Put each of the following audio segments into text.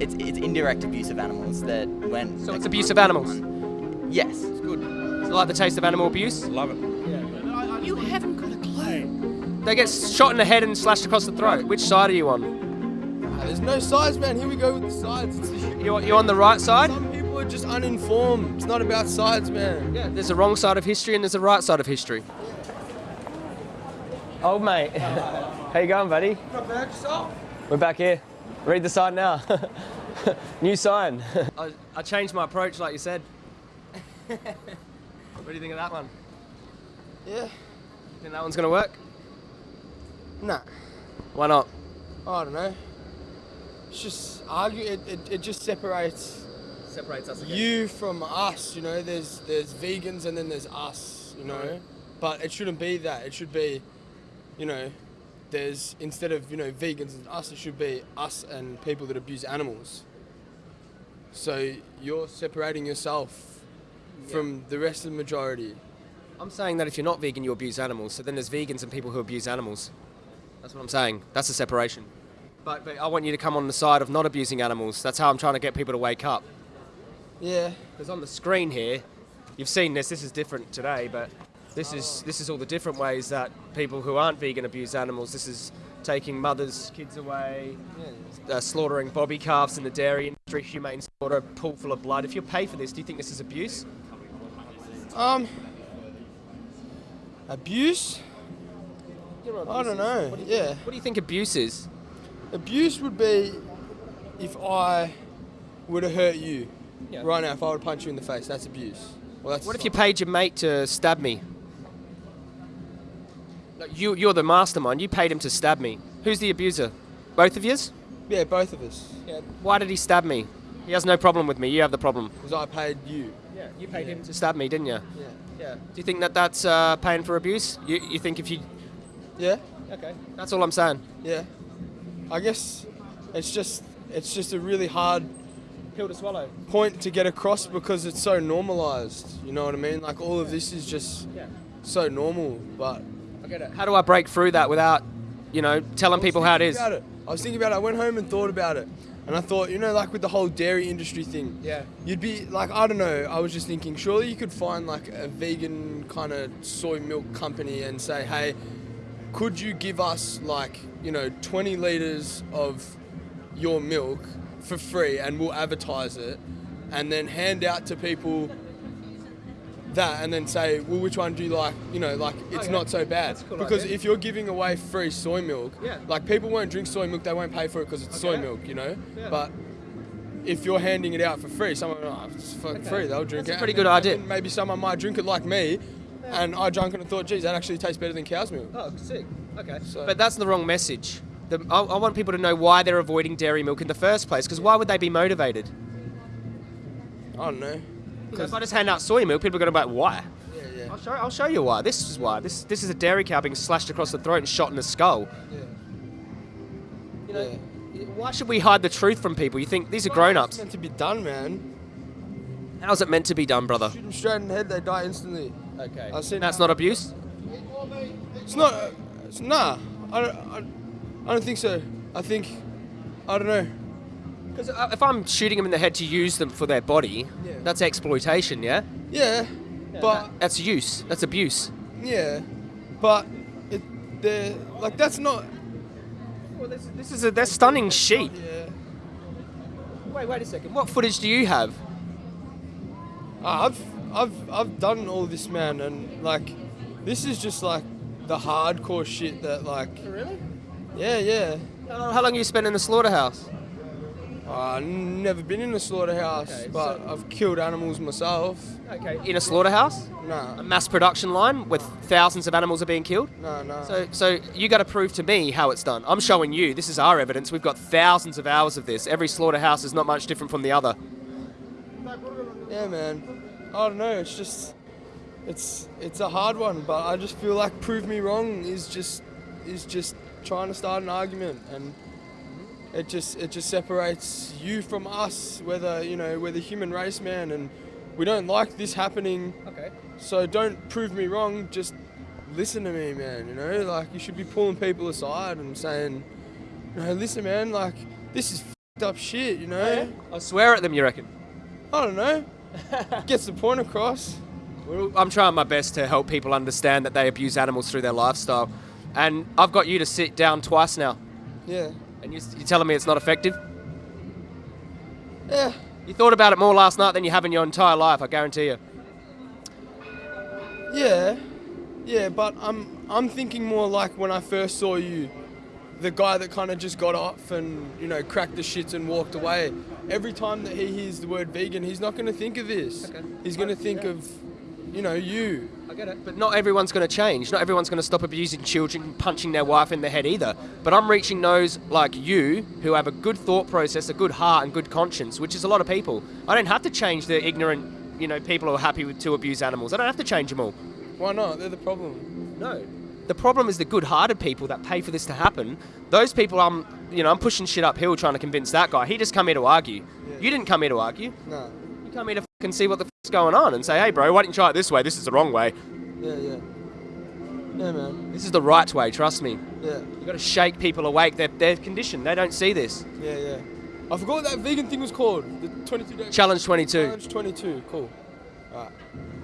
it's it's indirect abuse of animals that when So it's abuse of animals. Yes. It's good. It's like the taste of animal abuse? Love it. Yeah. You haven't got a clue. They get shot in the head and slashed across the throat. Which side are you on? Ah, there's no sides, man. Here we go with the sides. It's the You you on the right side? Some people are just uninformed. It's not about sides, man. Yeah. There's a wrong side of history and there's a right side of history. Old mate, how you going, buddy? Not bad yourself. We're back here. Read the sign now. New sign. I, I changed my approach, like you said. what do you think of that one? Yeah. Think that one's gonna work? Nah. Why not? I don't know. It's just argue. It, it, it just separates Separates us. you from us. You know, there's there's vegans and then there's us. You know, but it shouldn't be that. It should be, you know, there's instead of you know vegans and us, it should be us and people that abuse animals. So you're separating yourself from the rest of the majority. I'm saying that if you're not vegan, you abuse animals. So then there's vegans and people who abuse animals. That's what I'm saying. That's the separation. But, but I want you to come on the side of not abusing animals. That's how I'm trying to get people to wake up. Yeah. Because on the screen here, you've seen this. This is different today, but this is this is all the different ways that people who aren't vegan abuse animals. This is taking mothers' kids away, uh, slaughtering bobby calves in the dairy industry, humane slaughter, pool full of blood. If you pay for this, do you think this is abuse? Um. Abuse. I don't know. Yeah. What do you think abuse is? Abuse would be if I would have hurt you Yeah. right now. If I would punch you in the face, that's abuse. Well, that's What if you paid your mate to stab me? You, you're the mastermind. You paid him to stab me. Who's the abuser? Both of yous? Yeah, both of us. Yeah. Why did he stab me? He has no problem with me. You have the problem. Because I paid you. Yeah, you paid him to stab me, didn't you? Yeah. Yeah. Do you think that that's uh, paying for abuse? You, you think if you... Yeah. Okay. That's all I'm saying. Yeah. I guess it's just it's just a really hard Pill to swallow. point to get across because it's so normalized. You know what I mean? Like all of this is just Yeah. so normal, but I get it. How do I break through that without, you know, telling people how it is? About it. I was thinking about it. I went home and thought about it. And I thought, you know, like with the whole dairy industry thing, Yeah. you'd be like, I don't know. I was just thinking, surely you could find like a vegan kind of soy milk company and say, hey, could you give us like, you know, 20 liters of your milk for free and we'll advertise it and then hand out to people that and then say, well, which one do you like? You know, like it's Okay. not so bad. Cool because idea. if you're giving away free soy milk, Yeah. like people won't drink soy milk, they won't pay for it because it's soy milk, you know? Yeah. But if you're handing it out for free, someone, oh, it's for Okay. free, they'll drink it. That's a it. pretty good idea. Maybe someone might drink it like me, and I drank it and thought, geez, that actually tastes better than cow's milk. Oh, sick. Okay. So- But that's the wrong message. The, I, I want people to know why they're avoiding dairy milk in the first place. Because why would they be motivated? I don't know. You know, if I just hand out soy milk, people are going to be like, why? Yeah, yeah. I'll show, I'll show you why. This is why. This, this is a dairy cow being slashed across the throat and shot in the skull. yeah. You know, Why should we hide the truth from people? You think these are grown-ups? meant to be done, man. How's it meant to be done, brother? Shoot them straight in the head, they die instantly. Okay. I've seen That's not abuse? It's not. Uh, it's, nah. I don't. I, I don't think so. I think. I don't know. Because if I'm shooting them in the head to use them for their body, Yeah. that's exploitation, yeah? Yeah. But That's use. That's abuse. yeah. But it. They're like that's not. Well, this, this is a they're stunning sheep. Yeah. Wait, wait a second. What footage do you have? Ah, I've I've I've done all this, man, and like, this is just like the hardcore shit that like. Really? Yeah, yeah. How how long you spent in the slaughterhouse? I've never been in a slaughterhouse, Okay, but so- I've killed animals myself. Okay. In a slaughterhouse? No. A mass production line with thousands of animals are being killed? nah, nah. So, so you got to prove to me how it's done. I'm showing you. This is our evidence. We've got thousands of hours of this. Every slaughterhouse is not much different from the other. Yeah, man. I don't know. It's just, it's it's a hard one, but I just feel like prove me wrong is just is just trying to start an argument, and it just it just separates you from us. Whether you know we're the human race, man, and we don't like this happening. Okay. So don't prove me wrong. Just listen to me, man. You know, like you should be pulling people aside and saying, you know, listen, man. Like this is up shit, you know. I swear at them, you reckon? I don't know. Gets the point across. Well, I'm trying my best to help people understand that they abuse animals through their lifestyle. And I've got you to sit down twice now. Yeah. And you- you're telling me it's not effective? Yeah. You thought about it more last night than you have in your entire life, I guarantee you. Yeah. Yeah, but I'm I'm thinking more like when I first saw you, the guy that kind of just got off and you know cracked the shits and walked away. Every time that he hears the word vegan, he's not going to think of this. Okay. He's going to think of, you know, you. I get it. But not everyone's going to change. Not everyone's going to stop abusing children, punching their wife in the head either. But I'm reaching those like you who have a good thought process, a good heart, and good conscience, which is a lot of people. I don't have to change the ignorant, you know, people who are happy with, to abuse animals. I don't have to change them all. Why not? They're the problem. No. The problem is the good-hearted people that pay for this to happen. Those people, I'm, you know, I'm pushing shit uphill trying to convince that guy. He just come here to argue. You didn't come here to argue. No. You come here to fucking see what the fuck's going on and say, hey, bro, why didn't you try it this way? This is the wrong way. Yeah, yeah. Yeah, man. This is the right way. Trust me. Yeah. You got to shake people awake. They're, they're conditioned. They don't see this. Yeah, yeah. I forgot what that vegan thing was called. The 22 day Challenge 22. Challenge 22. Cool. Alright.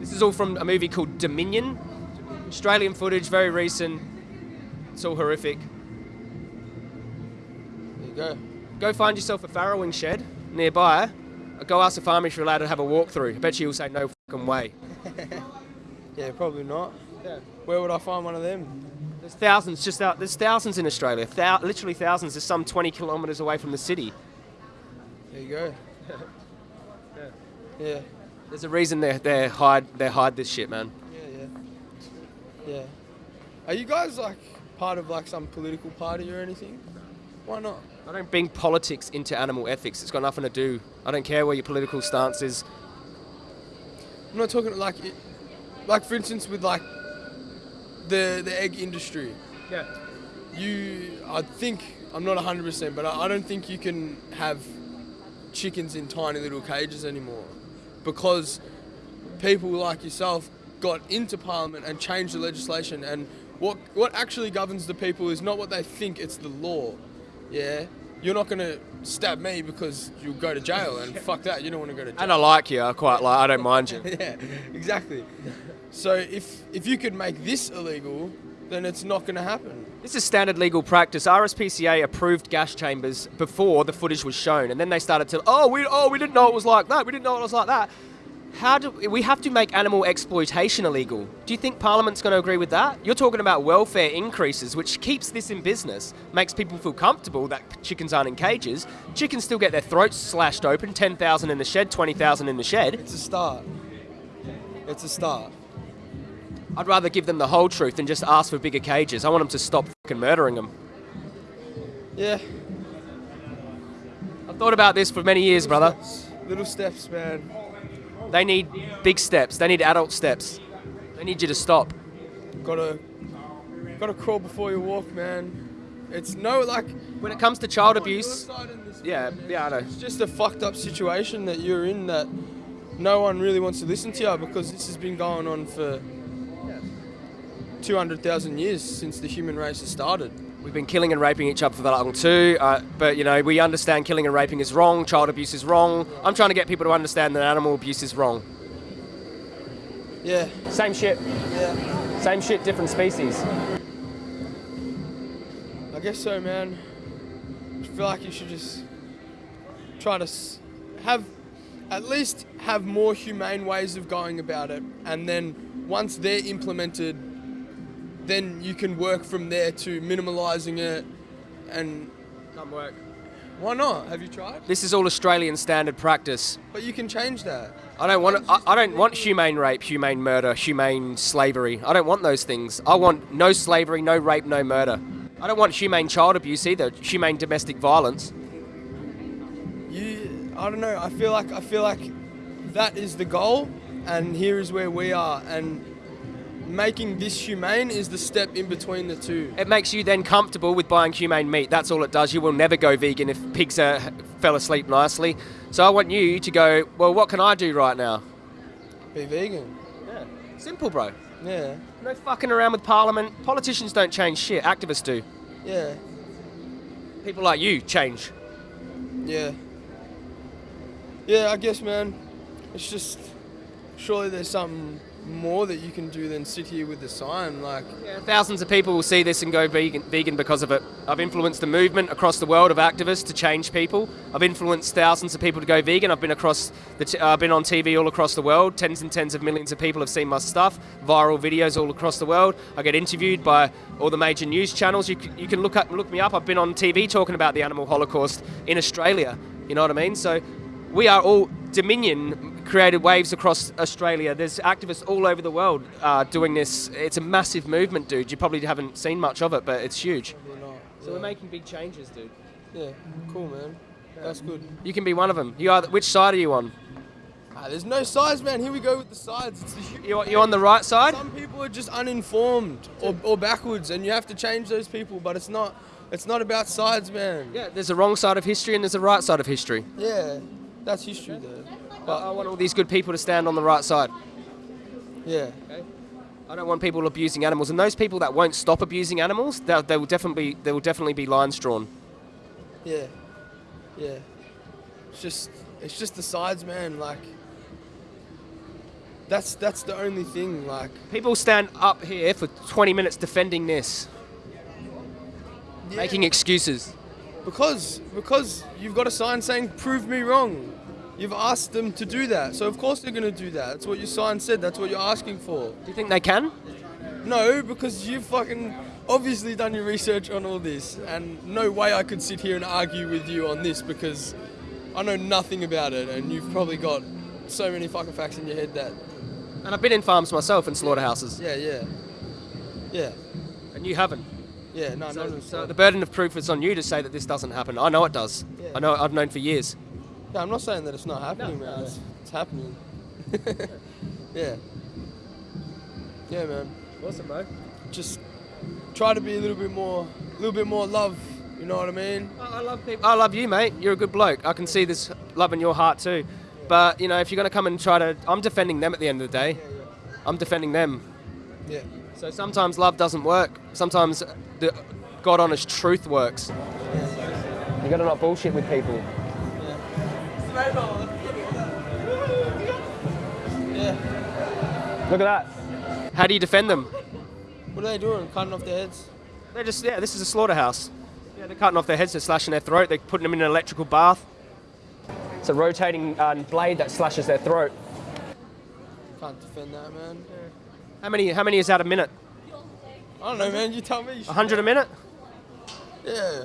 This is all from a movie called Dominion. Australian footage, very recent. It's all horrific. There you go. Go find yourself a farrowing shed nearby. Go ask the farmer if you're allowed to have a walkthrough. I bet you he'll say no fucking way. Yeah, probably not. Yeah. Where would I find one of them? There's thousands just out. There's thousands in Australia. Thou- literally thousands. There's some 20 kilometres away from the city. There you go. yeah. There's a reason they they hide they hide this shit, man. Yeah, yeah. Yeah. Are you guys like part of like some political party or anything? Why not? I don't bring politics into animal ethics. It's got nothing to do. I don't care where your political stance is. I'm not talking like, it, like for instance with like the the egg industry. Yeah. You, I think I'm not 100%, but I, I don't think you can have chickens in tiny little cages anymore because people like yourself got into parliament and changed the legislation and what what actually governs the people is not what they think it's the law yeah you're not going to stab me because you'll go to jail and fuck that you don't want to go to jail And I like you. I quite like. I don't mind you. yeah exactly so if if you could make this illegal then it's not going to happen This is standard legal practice. RSPCA approved gas chambers before the footage was shown, and then they started to, oh, we, oh, we didn't know it was like that. We didn't know it was like that. How do we have to make animal exploitation illegal? Do you think Parliament's going to agree with that? You're talking about welfare increases, which keeps this in business, makes people feel comfortable that chickens aren't in cages. Chickens still get their throats slashed open, 10,000 in the shed, 20,000 in the shed. it's a start it's a start I'd rather give them the whole truth than just ask for bigger cages. I want them to stop fucking murdering them. yeah I've thought about this for many years, brother. little steps man They need big steps. They need adult steps. They need you to stop. gotta gotta crawl before you walk man it's no like When it comes to child abuse, yeah, yeah, I know. It's just a fucked up situation that you're in that no one really wants to listen to you because this has been going on for 200,000 years since the human race has started. We've been killing and raping each other for that long too, uh, but you know we understand killing and raping is wrong. Child abuse is wrong. I'm trying to get people to understand that animal abuse is wrong. Yeah, Same shit, yeah. same shit, different species. I guess so, man. I feel like you should just try to have, at least have more humane ways of going about it, and then once they're implemented, then you can work from there to minimalising it. And Can't work. why not? Have you tried? This is all Australian standard practice. But you can change that. I don't want. I, I don't want humane rape, humane murder, humane slavery. I don't want those things. I want no slavery, no rape, no murder. I don't want humane child abuse either. Humane domestic violence. You, I don't know. I feel like I feel like that is the goal, and here is where we are. And making this humane is the step in between the two. It makes you then comfortable with buying humane meat. That's all it does. You will never go vegan if pigs are, fell asleep nicely. So I want you to go. Well, what can I do right now? Be vegan. Yeah. Simple, bro. Yeah, No fucking around with Parliament. Politicians don't change shit. Activists do. yeah, People like you change. Yeah. Yeah, I guess, man. It's just surely there's something more that you can do than sit here with the sign. Like, Yeah, thousands of people will see this and go vegan, vegan because of it. I've influenced the movement across the world of activists to change people. I've influenced thousands of people to go vegan. I've been across the t- uh, been on TV all across the world. Tens and tens of millions of people have seen my stuff. Viral videos all across the world. I get interviewed by all the major news channels. You, you can look up look me up. I've been on TV talking about the animal holocaust in Australia. You know what I mean? So we are all Dominion created waves across Australia. There's activists all over the world uh, doing this. It's a massive movement, dude. You probably haven't seen much of it, but it's huge. know, So we're making big changes, dude. yeah, cool, man. That's good. You can be one of them. You are. Which side are you on? Ah, there's no sides, man. Here we go with the sides. It's the, You you on the right side? Some people are just uninformed or, or backwards, and you have to change those people. But it's not. It's not about sides, man. Yeah. There's a wrong side of history and there's a right side of history. Yeah, that's history, though. But I want all these good people to stand on the right side. Yeah, I don't want people abusing animals, and those people that won't stop abusing animals, there they will definitely there will definitely be lines drawn. yeah, yeah. It's just, it's just the sides, man. Like, that's that's the only thing. Like, People stand up here for 20 minutes defending this, making excuses. because because you've got a sign saying "Prove me wrong." You've asked them to do that, so of course they're gonna do that. That's what your sign said. That's what you're asking for. Do you think they can? No, because you've fucking obviously done your research on all this, and no way I could sit here and argue with you on this because I know nothing about it, and you've probably got so many fucking facts in your head that, And I've been in farms myself and slaughterhouses, yeah, yeah, yeah, and you haven't. yeah. No, So, no, so the burden of proof is on you to say that this doesn't happen. I know it does. Yeah. I know. I've known for years. No, I'm not saying that it's not happening, No, man. no. It's, it's happening. yeah, yeah, man. Awesome, bro. Just try to be a little bit more, a little bit more love. You know what I mean? I I love people. I love you, mate. You're a good bloke. I can see this love in your heart too. But you know, if you're gonna come and try to, I'm defending them at the end of the day. I'm defending them. Yeah. So sometimes love doesn't work. Sometimes the God honest truth works. You gotta not bullshit with people. Yeah. Look at that. How do you defend them? What are they doing? Cutting off their heads? They're just yeah. This is a slaughterhouse. Yeah, they're cutting off their heads. They're slashing their throat. They're putting them in an electrical bath. It's a rotating uh, blade that slashes their throat. Can't defend that, man. How many? How many is that a minute? I don't know, man. You tell me. A hundred a minute? Yeah,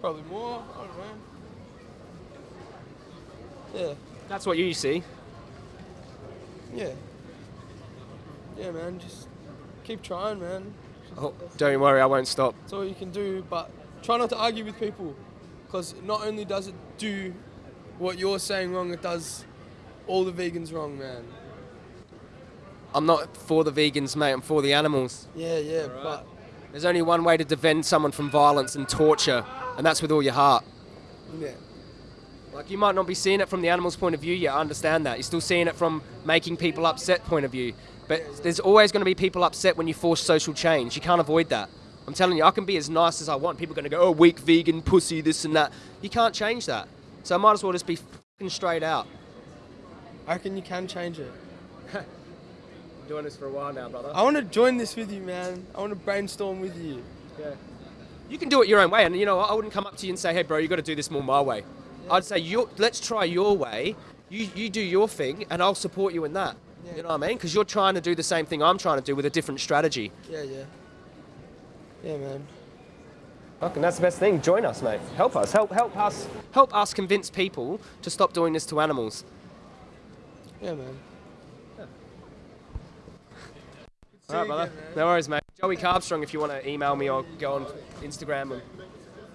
probably more. I don't know. Yeah, That's what you see. yeah, yeah, man. Just keep trying, man. Oh, don't worry, I won't stop. That's all you can do. But try not to argue with people, because not only does it do what you're saying wrong, it does all the vegans wrong, man. I'm not for the vegans, mate. I'm for the animals. Yeah, yeah, but There's only one way to defend someone from violence and torture, and that's with all your heart. yeah, Like you might not be seeing it from the animal's point of view yet. I understand that. You're still seeing it from making people upset point of view. But there's always going to be people upset when you force social change. You can't avoid that. I'm telling you, I can be as nice as I want. People are going to go, "Oh, weak vegan pussy, this and that." You can't change that. So I might as well just be straight out. I reckon you can change it. Doing this for a while now, brother. I want to join this with you, man. I want to brainstorm with you. Yeah. You can do it your own way, and you know? I wouldn't come up to you and say, "Hey, bro, you got to do this more my way." I'd say, your, "Let's try your way. You you do your thing, and I'll support you in that." Yeah. You know what I mean? Because you're trying to do the same thing I'm trying to do with a different strategy. Yeah, yeah, yeah, man. Fucking, that's the best thing. Join us, mate. Help us. Help help us. Help us convince people to stop doing this to animals. Yeah, man. All right, brother. No worries, mate. Joey Carbstrong, if you want to email me or go on Instagram. And...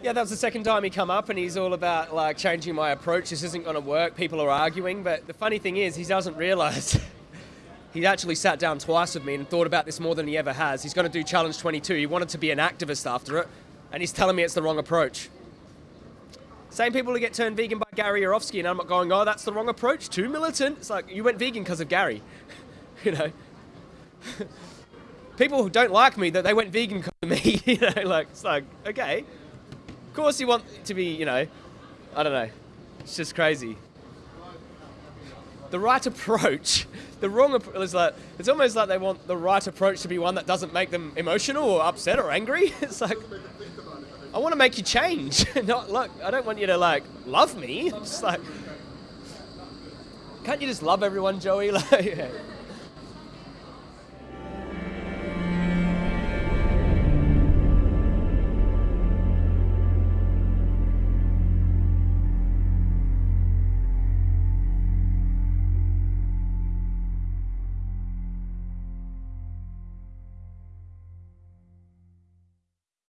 Yeah, that was the second time he come up, and he's all about like changing my approach. This isn't going to work. People are arguing, but the funny thing is, he doesn't realise. he actually sat down twice with me and thought about this more than he ever has. He's going to do Challenge 22. He wanted to be an activist after it, and he's telling me it's the wrong approach. Same people who get turned vegan by Gary Yourofsky, and I'm not going, oh, that's the wrong approach. Too militant. It's like you went vegan because of Gary, you know people who don't like me that they went vegan because of me. You know, like it's like okay, of course you want to be, you know, I don't know. It's just crazy. The right approach, the wrong approach is like it's almost like they want the right approach to be one that doesn't make them emotional or upset or angry. It's like I want to make you change. Not look, I don't want you to like love me. It's like can't you just love everyone, Joey? Like, yeah.